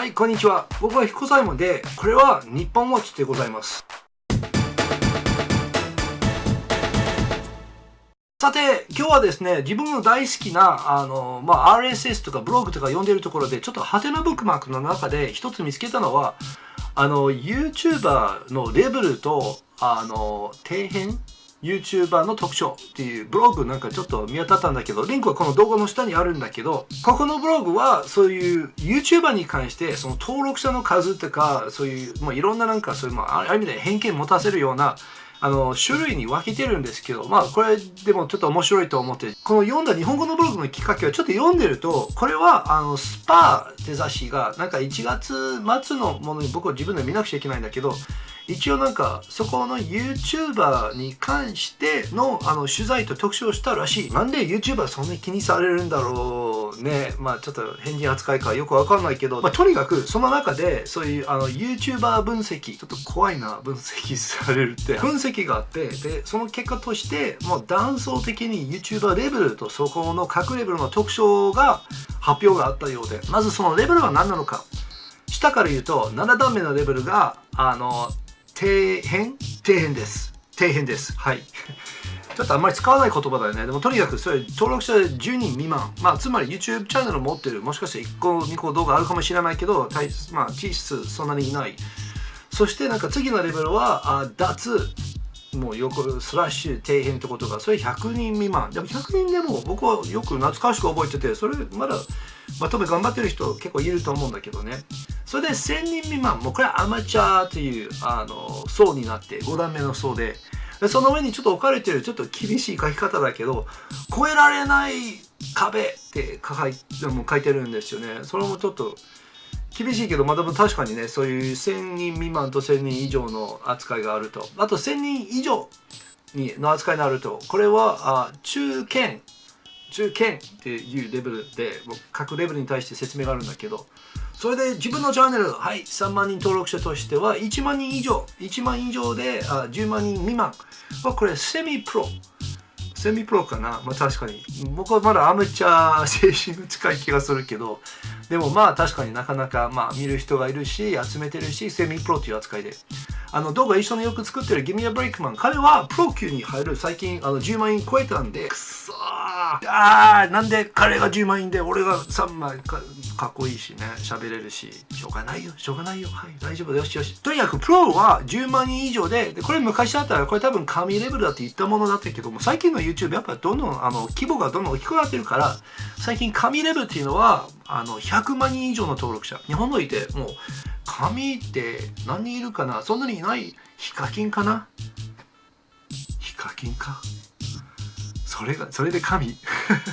はい、こんにちは。僕は彦左衛門で、これは日本ウォッチでございます。さて、今日はですね、自分の大好きな、あの、まあ、RSS とかブログとか読んでるところで、ちょっとハテナブックマークの中で一つ見つけたのは、あの、YouTuber のレベルと、あの、底辺 YouTuber の特徴っていうブログなんかちょっと見当たったんだけど、リンクはこの動画の下にあるんだけど、ここのブログはそういう YouTuber に関してその登録者の数とか、そういう、まあ、いろんななんかそういう、まあ、ある意味で偏見持たせるようなあの、種類に分けてるんですけど、まあ、これでもちょっと面白いと思って、この読んだ日本語のブログのきっかけはちょっと読んでると、これは、あの、スパーって雑誌が、なんか1月末のものに僕は自分で見なくちゃいけないんだけど、一応なんかそこの YouTuber に関してのあの取材と特集をしたらしい。なんで YouTuber そんなに気にされるんだろうね。まあちょっと変人扱いかよくわかんないけど、まあとにかくその中でそういうあの YouTuber 分析、ちょっと怖いな分析されるって。分析があって、で、その結果としてもう断層的に YouTuber レベルとそこの各レベルの特徴が発表があったようで、まずそのレベルは何なのか。下から言うと7段目のレベルがあの底辺？底辺です。底辺です。はい。ちょっとあんまり使わない言葉だよね。でもとにかくそれ登録者10人未満。まあつまり YouTube チャンネル持ってる。もしかして1個2個動画あるかもしれないけど、まあ実質そんなにいない。そしてなんか次のレベルはあ脱。もうよくスラッシュ底辺ってことが、それ100人未満。でも100人でも僕はよく懐かしく覚えてて、それまだまとめ頑張ってる人結構いると思うんだけどね。それで1000人未満、もうこれはアマチュアというあの層になって、5段目の層で、でその上にちょっと置かれてるちょっと厳しい書き方だけど、超えられない壁って書い書いてるんですよね。それもちょっと厳しいけど、まあでも確かにね、そういう1000人未満と1000人以上の扱いがあると。あと1000人以上にの扱いになると、これはあ中堅、中堅っていうレベルで、各レベルに対して説明があるんだけど、それで自分のチャンネル、はい、3万人登録者としては1万人以上、1万以上であ10万人未満はこれセミプロ。セミプロかな？まあ確かに。僕はまだアマチュア精神が近い気がするけど、でもまあ確かになかなかまあ見る人がいるし、集めてるし、セミプロという扱いで。あの動画一緒によく作ってるギミアブレイクマン。彼はプロ級に入る最近あの10万円超えたんで、くそー。あー、なんで彼が10万円で俺が3万かかっこいいしね、喋れるし、しょうがないよ、しょうがないよ、はい、大丈夫よ。しよし。とにかく、プロは10万人以上で、でこれ昔だったら、これ多分神レベルだって言ったものだったけども、最近の YouTube やっぱどんどん、あの、規模がどんどん大きくなってるから、最近神レベルっていうのは、あの、100万人以上の登録者。日本のいて、もう、神って何人いるかな？そんなにいない？ヒカキンかな？ヒカキンか。それが、それで神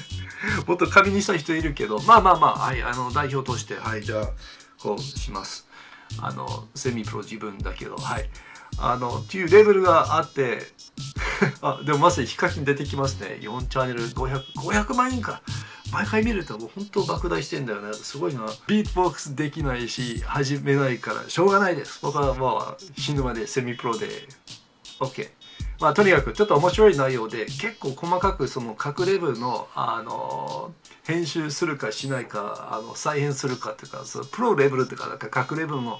もっと紙にした人いるけど、まあまあまあ、はい、あの代表として、はい、じゃあ、こうします。あの、セミプロ自分だけど、はい。あの、っていうレベルがあって、あ、でもまさにヒカキン出てきますね。4チャンネル500、500万円か。毎回見るともう本当爆大してんだよね。すごいな。ビートボックスできないし、始めないから、しょうがないです。僕はまあ、死ぬまでセミプロで、OK。まあ、とにかくちょっと面白い内容で結構細かくその各レベルのあの編集するかしないかあの再編するかっていうかそのプロレベルっていうかなんか各レベルの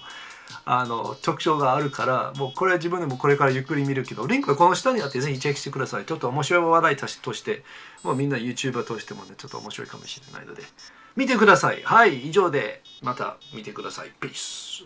あの特徴があるからもうこれは自分でもこれからゆっくり見るけどリンクはこの下にあってぜひチェックしてください。ちょっと面白い話題としてもうみんな YouTuber としてもねちょっと面白いかもしれないので。見てください。はい以上でまた見てください。Peace